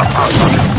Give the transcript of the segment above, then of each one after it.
Oh, oh, oh.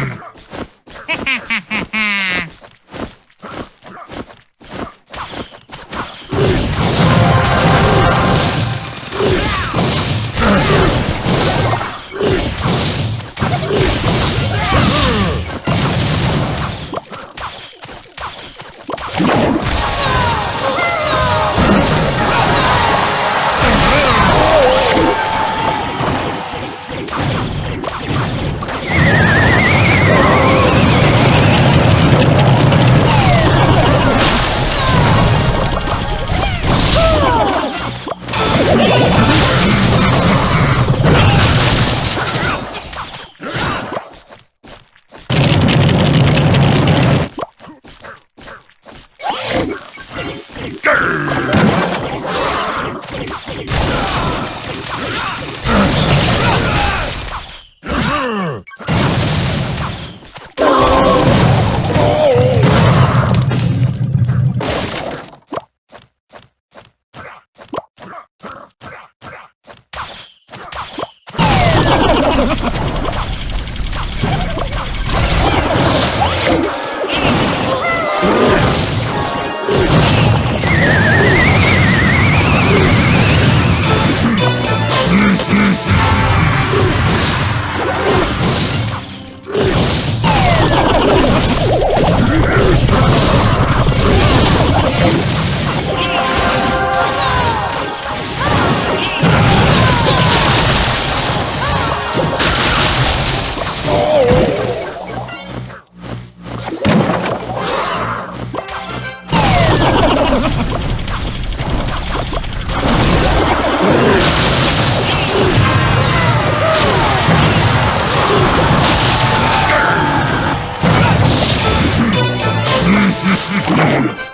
Ha ha ha! ¡Vámonos!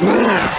Yeah.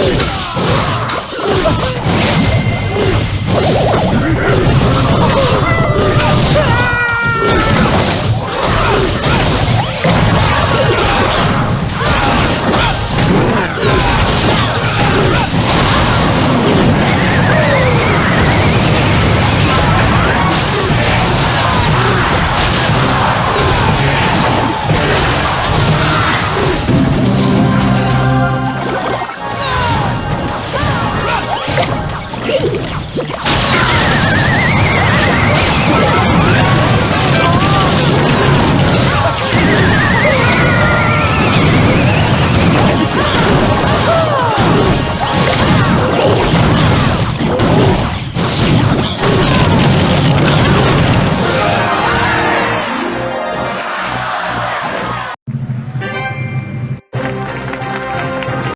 Whoa.